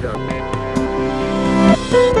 Música